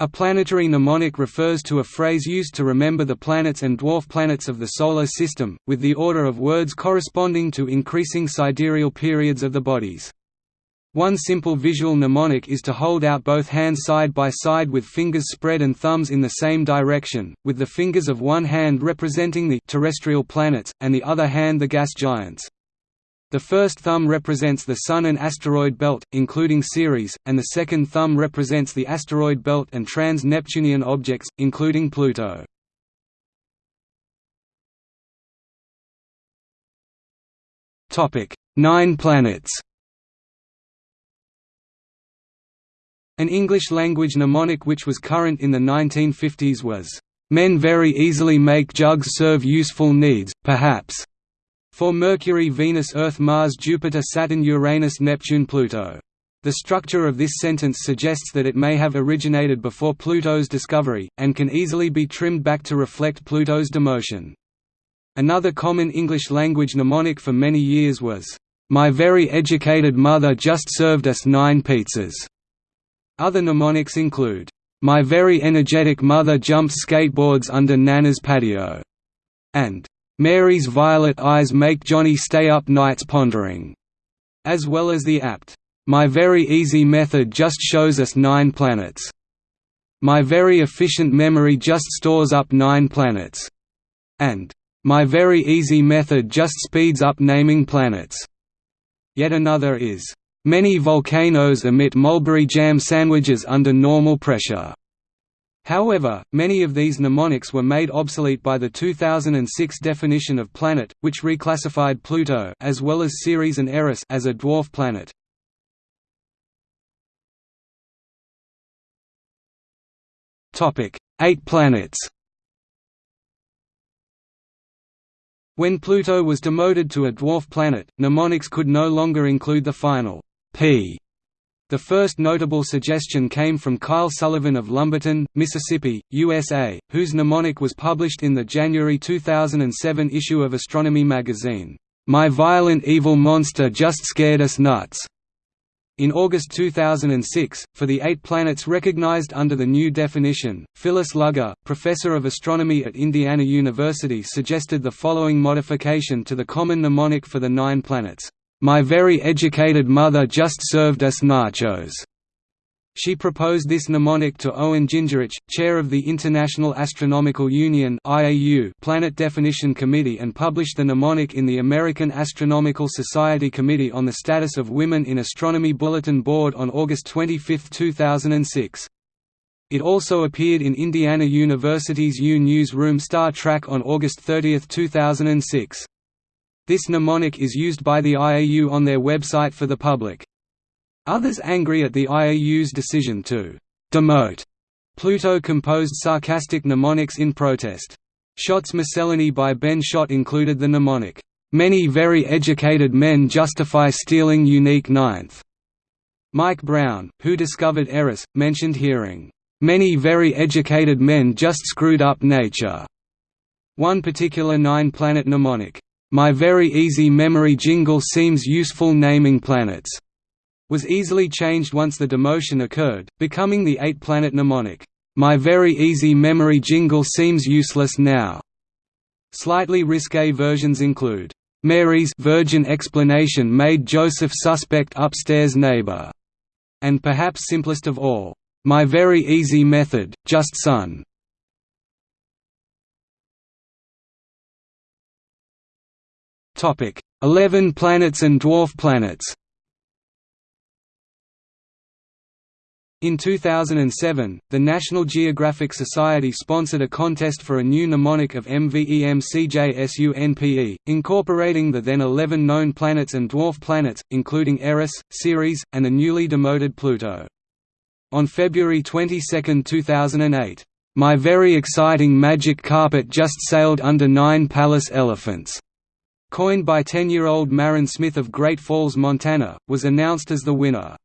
A planetary mnemonic refers to a phrase used to remember the planets and dwarf planets of the Solar System, with the order of words corresponding to increasing sidereal periods of the bodies. One simple visual mnemonic is to hold out both hands side by side with fingers spread and thumbs in the same direction, with the fingers of one hand representing the terrestrial planets, and the other hand the gas giants. The first thumb represents the Sun and asteroid belt, including Ceres, and the second thumb represents the asteroid belt and trans-Neptunian objects, including Pluto. Nine planets An English-language mnemonic which was current in the 1950s was, "...men very easily make jugs serve useful needs, perhaps." For Mercury Venus Earth Mars Jupiter Saturn Uranus Neptune Pluto. The structure of this sentence suggests that it may have originated before Pluto's discovery, and can easily be trimmed back to reflect Pluto's demotion. Another common English-language mnemonic for many years was, "'My very educated mother just served us nine pizzas'". Other mnemonics include, "'My very energetic mother jumps skateboards under Nana's patio' and Mary's violet eyes make Johnny stay up nights pondering, as well as the apt, My very easy method just shows us nine planets. My very efficient memory just stores up nine planets. And, My very easy method just speeds up naming planets. Yet another is, Many volcanoes emit mulberry jam sandwiches under normal pressure. However, many of these mnemonics were made obsolete by the 2006 definition of planet, which reclassified Pluto as well as Ceres and Eris as a dwarf planet. Topic: 8 planets. When Pluto was demoted to a dwarf planet, mnemonics could no longer include the final p the first notable suggestion came from Kyle Sullivan of Lumberton, Mississippi, USA, whose mnemonic was published in the January 2007 issue of Astronomy magazine, "'My violent evil monster just scared us nuts' In August 2006, for the eight planets recognized under the new definition, Phyllis Lugger, professor of astronomy at Indiana University suggested the following modification to the common mnemonic for the nine planets. My very educated mother just served us nachos. She proposed this mnemonic to Owen Gingerich, chair of the International Astronomical Union Planet Definition Committee and published the mnemonic in the American Astronomical Society Committee on the Status of Women in Astronomy Bulletin Board on August 25, 2006. It also appeared in Indiana University's U Newsroom Star Track on August 30, 2006. This mnemonic is used by the IAU on their website for the public. Others angry at the IAU's decision to «demote» Pluto composed sarcastic mnemonics in protest. Schott's Miscellany by Ben Schott included the mnemonic, "'Many very educated men justify stealing unique ninth'". Mike Brown, who discovered Eris, mentioned hearing, "'Many very educated men just screwed up nature'". One particular nine-planet mnemonic, my very easy memory jingle seems useful naming planets, was easily changed once the demotion occurred, becoming the eight-planet mnemonic. My very easy memory jingle seems useless now. Slightly risque versions include, Mary's virgin explanation made Joseph suspect upstairs neighbor, and perhaps simplest of all, My very easy method, just son. Topic: 11 planets and dwarf planets. In 2007, the National Geographic Society sponsored a contest for a new mnemonic of MVEMCJSUNPE, incorporating the then 11 known planets and dwarf planets, including Eris, Ceres, and the newly demoted Pluto. On February 22, 2008, "'My very exciting magic carpet just sailed under nine palace elephants' coined by 10-year-old Maryn Smith of Great Falls, Montana, was announced as the winner.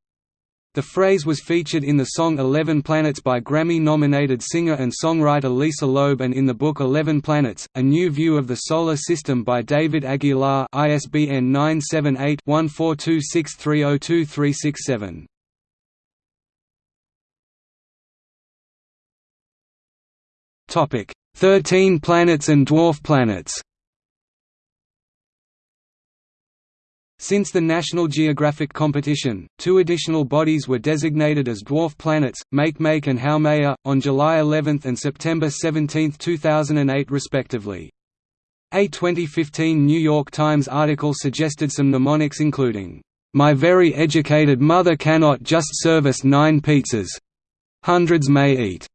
The phrase was featured in the song Eleven Planets by Grammy-nominated singer and songwriter Lisa Loeb and in the book Eleven Planets, A New View of the Solar System by David Aguilar ISBN 978 1426302367. Thirteen planets and dwarf planets Since the National Geographic competition, two additional bodies were designated as dwarf planets, Makemake and Haumea, on July 11 and September 17, 2008 respectively. A 2015 New York Times article suggested some mnemonics including, "'My very educated mother cannot just serve us nine pizzas. Hundreds may eat."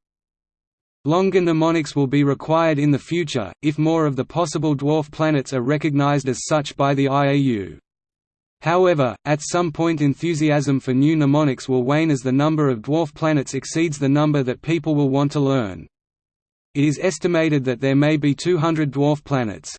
Longer mnemonics will be required in the future, if more of the possible dwarf planets are recognized as such by the IAU. However, at some point enthusiasm for new mnemonics will wane as the number of dwarf planets exceeds the number that people will want to learn. It is estimated that there may be 200 dwarf planets.